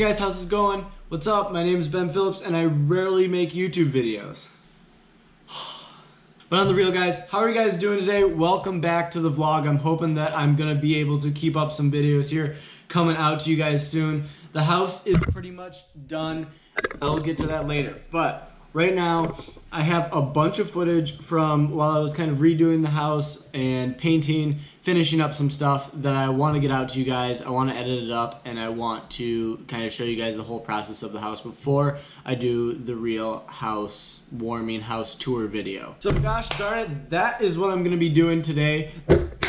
Guys, how's it going? What's up? My name is Ben Phillips and I rarely make YouTube videos. But on the real guys, how are you guys doing today? Welcome back to the vlog. I'm hoping that I'm gonna be able to keep up some videos here coming out to you guys soon. The house is pretty much done. I'll get to that later. But right now I have a bunch of footage from while I was kind of redoing the house and painting, finishing up some stuff that I want to get out to you guys. I want to edit it up and I want to kind of show you guys the whole process of the house before I do the real house warming house tour video. So gosh darn it, that is what I'm going to be doing today.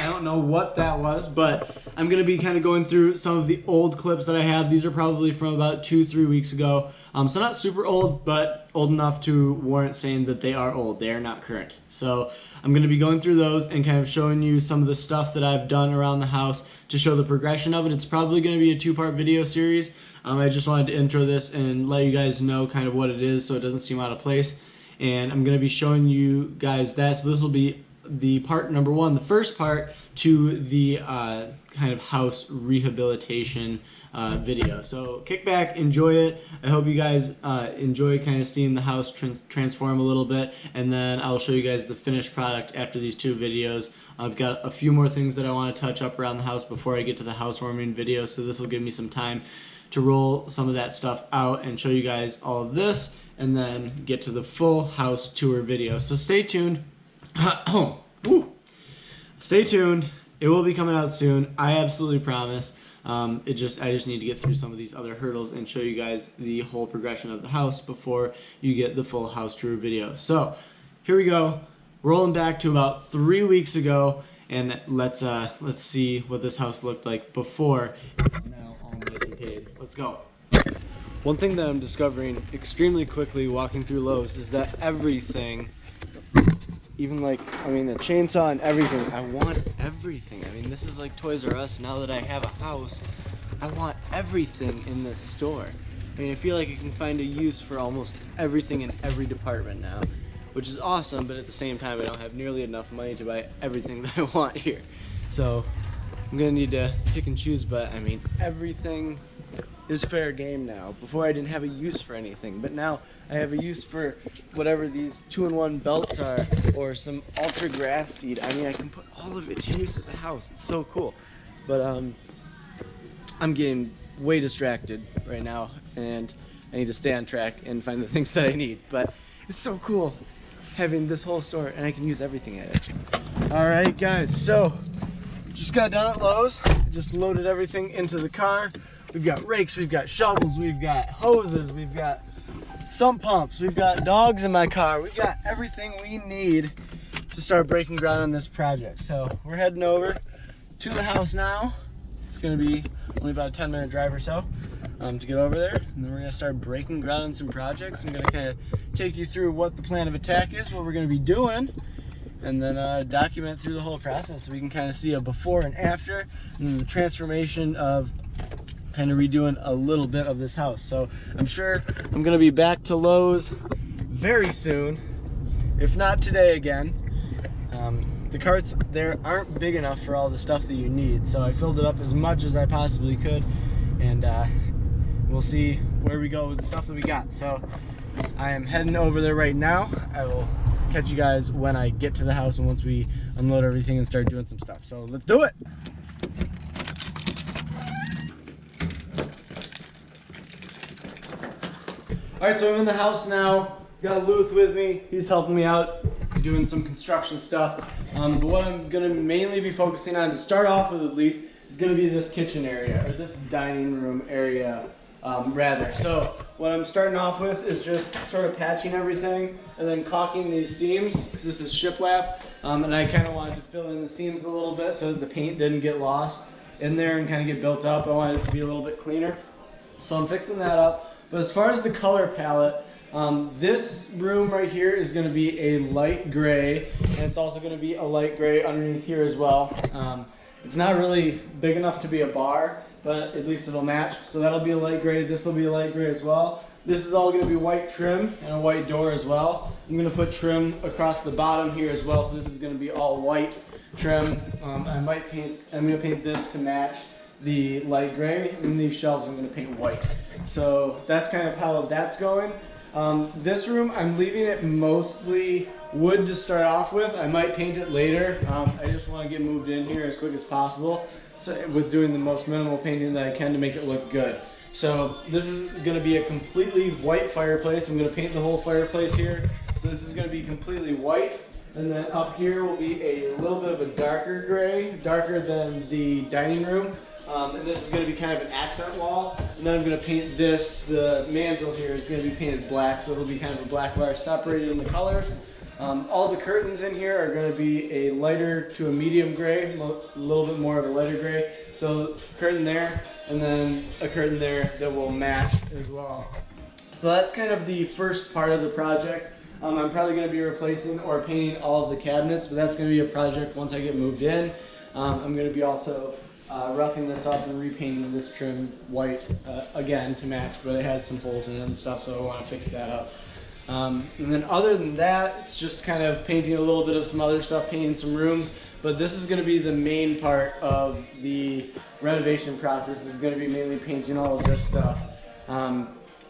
I don't know what that was, but I'm going to be kind of going through some of the old clips that I have. These are probably from about two, three weeks ago. Um, so not super old, but old enough to warrant saying that they are old. They are not current. So I'm going to be going through those and kind of showing you some of the stuff that I've done around the house to show the progression of it. It's probably going to be a two-part video series. Um, I just wanted to intro this and let you guys know kind of what it is so it doesn't seem out of place. And I'm going to be showing you guys that. So this will be the part number one, the first part to the uh, kind of house rehabilitation uh, video. So kick back, enjoy it. I hope you guys uh, enjoy kind of seeing the house trans transform a little bit, and then I'll show you guys the finished product after these two videos. I've got a few more things that I want to touch up around the house before I get to the housewarming video, so this will give me some time to roll some of that stuff out and show you guys all of this, and then get to the full house tour video. So stay tuned. Stay tuned. It will be coming out soon. I absolutely promise. Um, it just I just need to get through some of these other hurdles and show you guys the whole progression of the house before you get the full house tour video. So here we go. Rolling back to about three weeks ago, and let's uh, let's see what this house looked like before it's now all nice and paid. Let's go. One thing that I'm discovering extremely quickly walking through Lowe's is that everything even like I mean the chainsaw and everything. I want everything. I mean this is like Toys R Us. Now that I have a house I want everything in this store. I mean I feel like I can find a use for almost everything in every department now which is awesome but at the same time I don't have nearly enough money to buy everything that I want here. So I'm gonna need to pick and choose but I mean everything is fair game now. Before I didn't have a use for anything, but now I have a use for whatever these two-in-one belts are, or some ultra grass seed. I mean, I can put all of it to use at the house. It's so cool. But um, I'm getting way distracted right now, and I need to stay on track and find the things that I need. But it's so cool having this whole store, and I can use everything at it. All right, guys. So just got done at Lowe's. Just loaded everything into the car. We've got rakes, we've got shovels, we've got hoses, we've got sump pumps, we've got dogs in my car. We've got everything we need to start breaking ground on this project. So we're heading over to the house now. It's gonna be only about a 10 minute drive or so um, to get over there. And then we're gonna start breaking ground on some projects. I'm gonna kind of take you through what the plan of attack is, what we're gonna be doing, and then uh, document through the whole process so we can kind of see a before and after and the transformation of kind of redoing a little bit of this house. So I'm sure I'm gonna be back to Lowe's very soon, if not today again. Um, the carts there aren't big enough for all the stuff that you need, so I filled it up as much as I possibly could, and uh, we'll see where we go with the stuff that we got. So I am heading over there right now. I will catch you guys when I get to the house and once we unload everything and start doing some stuff. So let's do it. All right, so I'm in the house now. Got Luth with me. He's helping me out doing some construction stuff. Um, but what I'm gonna mainly be focusing on to start off with at least is gonna be this kitchen area or this dining room area um, rather. So what I'm starting off with is just sort of patching everything and then caulking these seams because this is shiplap um, and I kind of wanted to fill in the seams a little bit so that the paint didn't get lost in there and kind of get built up. I wanted it to be a little bit cleaner. So I'm fixing that up. But as far as the color palette, um, this room right here is going to be a light gray, and it's also going to be a light gray underneath here as well. Um, it's not really big enough to be a bar, but at least it'll match. So that'll be a light gray. This will be a light gray as well. This is all going to be white trim and a white door as well. I'm going to put trim across the bottom here as well. So this is going to be all white trim. Um, I might paint, I'm going to paint this to match the light gray, and these shelves I'm gonna paint white. So that's kind of how that's going. Um, this room, I'm leaving it mostly wood to start off with. I might paint it later. Um, I just want to get moved in here as quick as possible so, with doing the most minimal painting that I can to make it look good. So this is going to be a completely white fireplace. I'm going to paint the whole fireplace here. So this is going to be completely white. And then up here will be a little bit of a darker gray, darker than the dining room. Um, and this is going to be kind of an accent wall. And then I'm going to paint this, the mantle here is going to be painted black, so it'll be kind of a black bar separating the colors. Um, all the curtains in here are going to be a lighter to a medium gray, a little bit more of a lighter gray. So curtain there, and then a curtain there that will match as well. So that's kind of the first part of the project. Um, I'm probably going to be replacing or painting all of the cabinets, but that's going to be a project once I get moved in. Um, I'm going to be also uh, roughing this up and repainting this trim white uh, again to match, but it has some holes in it and stuff, so I want to fix that up. Um, and then other than that, it's just kind of painting a little bit of some other stuff, painting some rooms. But this is going to be the main part of the renovation process. Is going to be mainly painting all of this stuff. Um,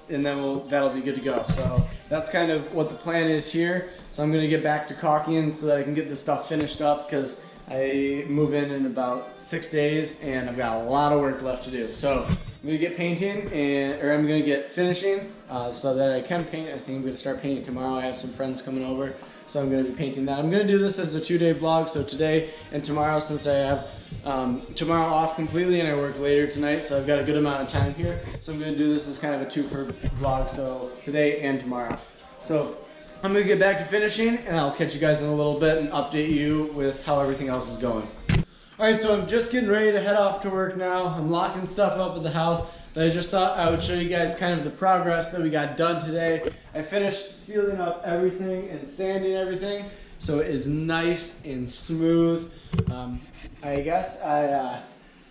and then we'll, that'll be good to go. So that's kind of what the plan is here. So I'm going to get back to caulking so that I can get this stuff finished up because I move in in about six days and I've got a lot of work left to do. So I'm gonna get painting and, or I'm gonna get finishing uh, so that I can paint. I think I'm gonna start painting tomorrow. I have some friends coming over. So I'm gonna be painting that. I'm gonna do this as a two day vlog. So today and tomorrow since I have um, tomorrow off completely and I work later tonight. So I've got a good amount of time here. So I'm gonna do this as kind of a two per vlog. So today and tomorrow. So I'm gonna get back to finishing and I'll catch you guys in a little bit and update you with how everything else is going. All right, so I'm just getting ready to head off to work now. I'm locking stuff up at the house, but I just thought I would show you guys kind of the progress that we got done today. I finished sealing up everything and sanding everything, so it is nice and smooth. Um, I guess I, uh,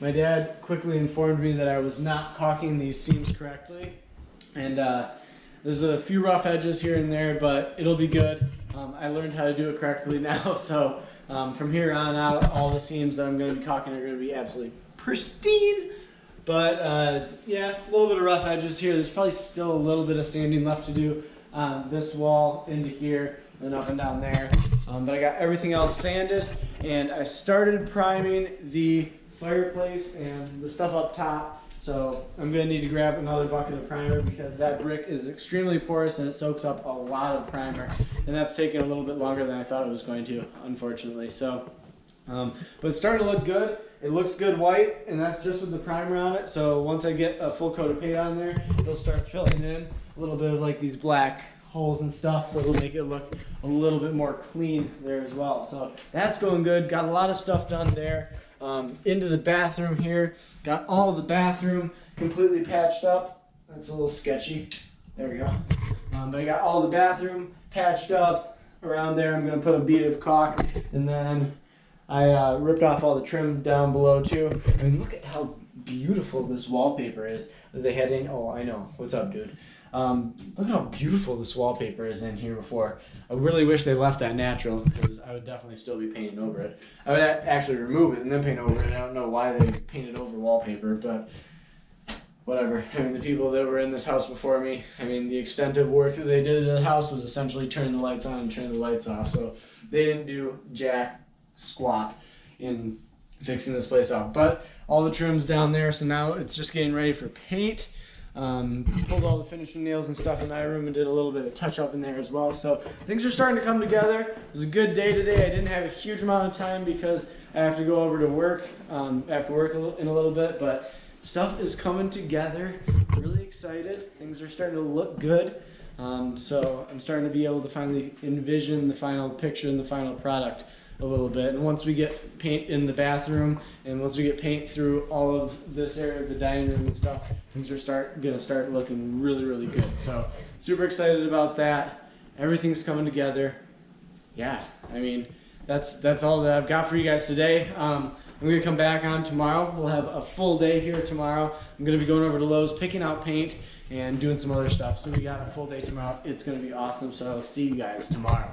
my dad quickly informed me that I was not caulking these seams correctly, and uh, there's a few rough edges here and there, but it'll be good. Um, I learned how to do it correctly now, so um, from here on out, all the seams that I'm going to be caulking are going to be absolutely pristine. But uh, yeah, a little bit of rough edges here. There's probably still a little bit of sanding left to do on this wall into here and up and down there. Um, but I got everything else sanded and I started priming the fireplace and the stuff up top so I'm gonna need to grab another bucket of primer because that brick is extremely porous and it soaks up a lot of primer. And that's taking a little bit longer than I thought it was going to, unfortunately. So, um, but it's starting to look good. It looks good white and that's just with the primer on it. So once I get a full coat of paint on there, it'll start filling in a little bit of like these black holes and stuff so it'll make it look a little bit more clean there as well so that's going good got a lot of stuff done there um, into the bathroom here. Got all the bathroom completely patched up. That's a little sketchy. There we go. Um, but I got all the bathroom patched up around there. I'm going to put a bead of caulk and then I uh, ripped off all the trim down below too. I mean, look at how beautiful this wallpaper is that they had in. Oh, I know. What's up, dude? Um, look how beautiful this wallpaper is in here before. I really wish they left that natural because I would definitely still be painting over it. I would actually remove it and then paint over it. I don't know why they painted over wallpaper, but whatever. I mean, the people that were in this house before me, I mean, the extent of work that they did to the house was essentially turning the lights on and turning the lights off. So they didn't do jack squat in fixing this place up. But all the trim's down there, so now it's just getting ready for paint. Um, pulled all the finishing nails and stuff in my room and did a little bit of touch up in there as well. So things are starting to come together. It was a good day today. I didn't have a huge amount of time because I have to go over to work um, after work in a little bit, but stuff is coming together. Really excited. Things are starting to look good. Um, so I'm starting to be able to finally envision the final picture and the final product a little bit. And once we get paint in the bathroom and once we get paint through all of this area of the dining room and stuff, things are start gonna start looking really, really good. So super excited about that. Everything's coming together. Yeah, I mean, that's that's all that I've got for you guys today. Um, I'm gonna come back on tomorrow. We'll have a full day here tomorrow. I'm gonna be going over to Lowe's, picking out paint and doing some other stuff. So we got a full day tomorrow. It's gonna be awesome. So I'll see you guys tomorrow.